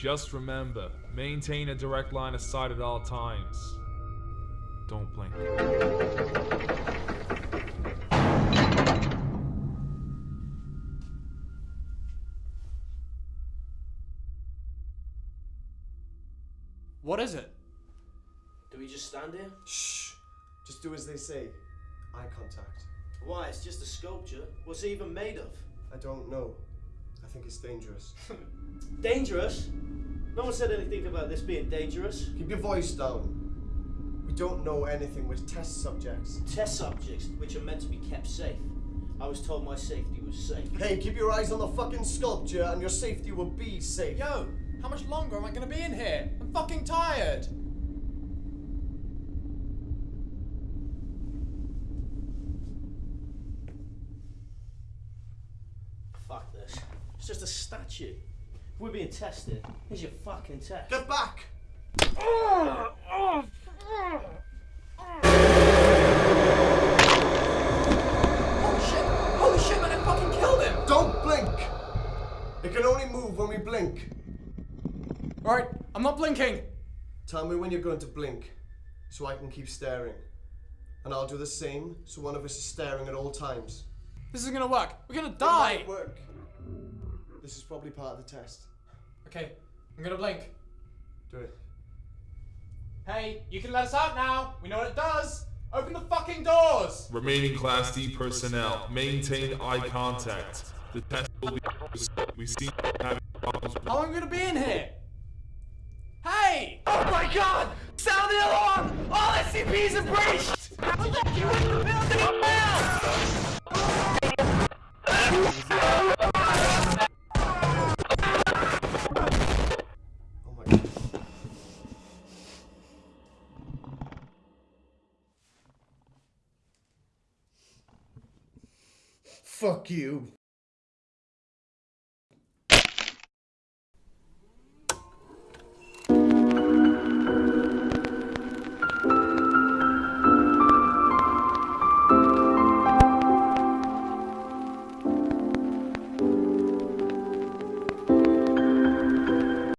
Just remember, maintain a direct line of sight at all times. Don't blink. What is it? Do we just stand here? Shh. Just do as they say. Eye contact. Why, it's just a sculpture. What's it even made of? I don't know. I think it's dangerous. Dangerous? No one said anything about this being dangerous. Keep your voice down. We don't know anything with test subjects. Test subjects, which are meant to be kept safe. I was told my safety was safe. Hey, keep your eyes on the fucking sculpture and your safety will be safe. Yo, how much longer am I gonna be in here? I'm fucking tired. Fuck this. It's just a statue. If we're being tested, here's your fucking test. Get back! Holy shit! Holy shit, man, I fucking killed him! Don't blink! It can only move when we blink. Alright, I'm not blinking. Tell me when you're going to blink so I can keep staring. And I'll do the same so one of us is staring at all times. This isn't gonna work. We're gonna It die! might work. This is probably part of the test. Okay, I'm gonna blink. Do it. Hey, you can let us out now. We know what it does. Open the fucking doors. Remaining Class D personnel, maintain eye contact. The test will be. We seem to be having problems How long are we gonna be in here? Hey! Oh my god! Sound the alarm! All SCPs are breached! Fuck you.